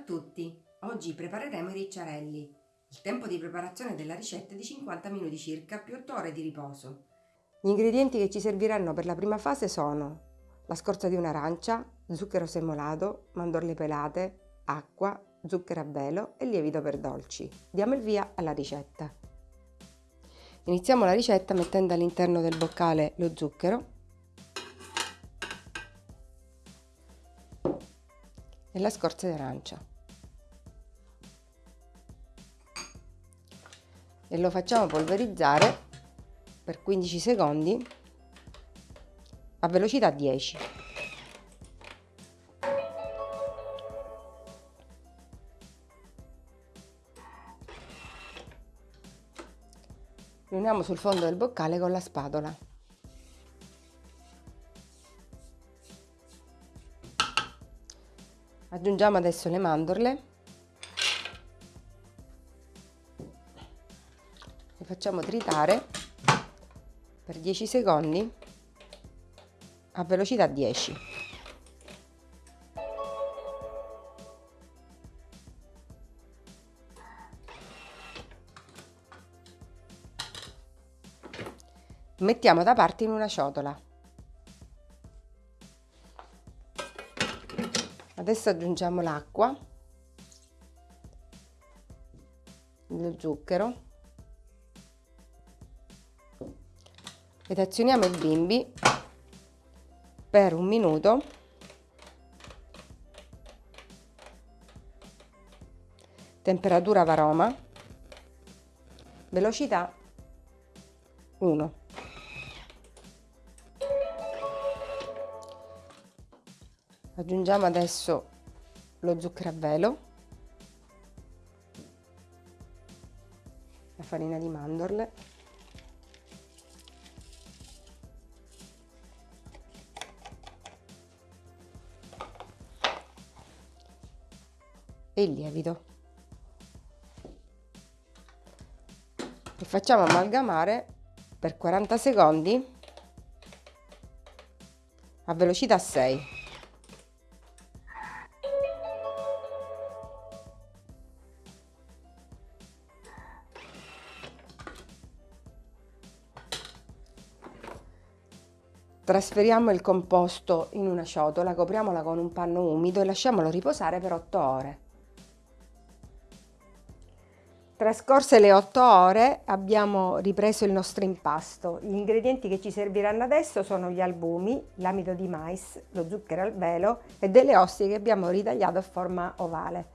a tutti! Oggi prepareremo i ricciarelli. Il tempo di preparazione della ricetta è di 50 minuti circa più 8 ore di riposo. Gli ingredienti che ci serviranno per la prima fase sono la scorza di un'arancia, zucchero semolato, mandorle pelate, acqua, zucchero a velo e lievito per dolci. Diamo il via alla ricetta. Iniziamo la ricetta mettendo all'interno del boccale lo zucchero e la scorza di arancia. E lo facciamo polverizzare per 15 secondi a velocità 10. Riuniamo sul fondo del boccale con la spatola. Aggiungiamo adesso le mandorle facciamo tritare per 10 secondi a velocità 10. Mettiamo da parte in una ciotola. Adesso aggiungiamo l'acqua, lo zucchero ed azioniamo il bimbi per un minuto. Temperatura varoma. Velocità 1 aggiungiamo adesso lo zucchero a velo. La farina di mandorle e il lievito e facciamo amalgamare per 40 secondi a velocità 6 Trasferiamo il composto in una ciotola, copriamola con un panno umido e lasciamolo riposare per 8 ore. Trascorse le 8 ore abbiamo ripreso il nostro impasto. Gli ingredienti che ci serviranno adesso sono gli albumi, l'amido di mais, lo zucchero al velo e delle ostie che abbiamo ritagliato a forma ovale.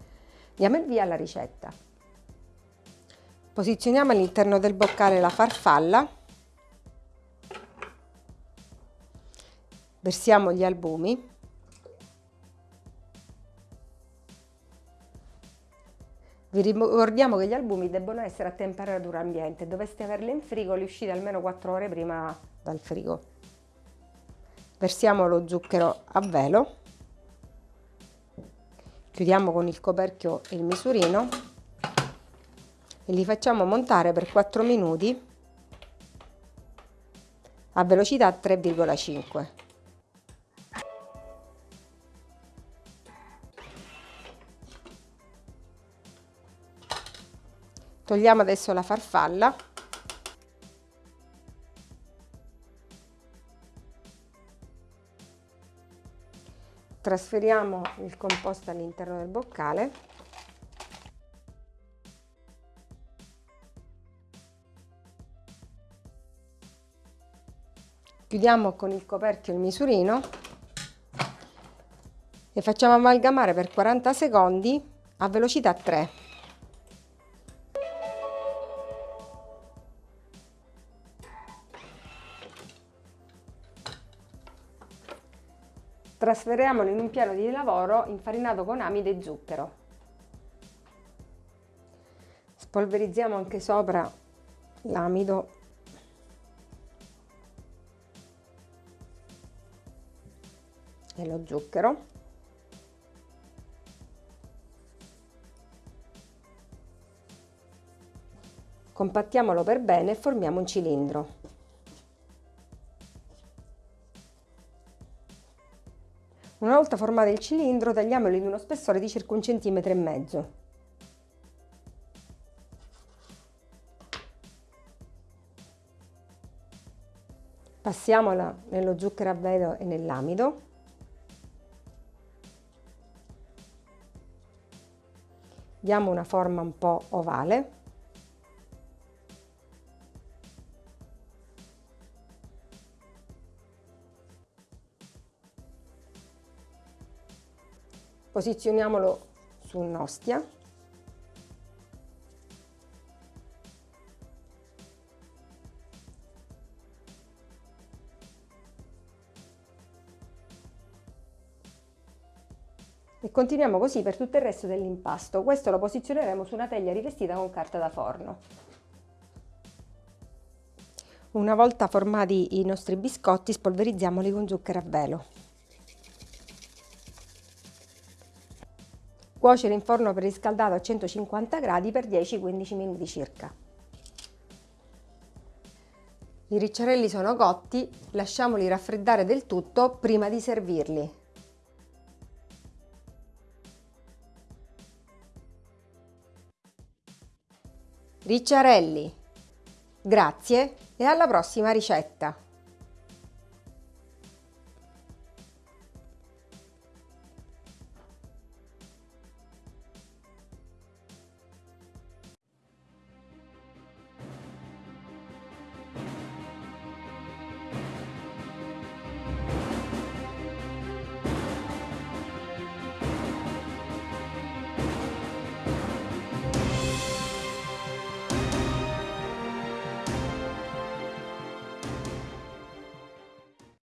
Diamo il via alla ricetta. Posizioniamo all'interno del boccale la farfalla versiamo gli albumi Vi ricordiamo che gli albumi debbono essere a temperatura ambiente, dovreste averli in frigo, li uscite almeno 4 ore prima dal frigo. Versiamo lo zucchero a velo, chiudiamo con il coperchio il misurino e li facciamo montare per 4 minuti a velocità 3,5. Togliamo adesso la farfalla. Trasferiamo il composto all'interno del boccale. Chiudiamo con il coperchio il misurino e facciamo amalgamare per 40 secondi a velocità 3. Trasferiamolo in un piano di lavoro infarinato con amide e zucchero. Spolverizziamo anche sopra l'amido e lo zucchero. Compattiamolo per bene e formiamo un cilindro. Una volta formato il cilindro tagliamolo in uno spessore di circa un centimetro e mezzo. Passiamola nello zucchero a velo e nell'amido. Diamo una forma un po' ovale. Posizioniamolo su un'ostia. E continuiamo così per tutto il resto dell'impasto. Questo lo posizioneremo su una teglia rivestita con carta da forno. Una volta formati i nostri biscotti spolverizziamoli con zucchero a velo. Cuocere in forno preriscaldato a 150 gradi per 10-15 minuti circa. I ricciarelli sono cotti, lasciamoli raffreddare del tutto prima di servirli. Ricciarelli, grazie e alla prossima ricetta!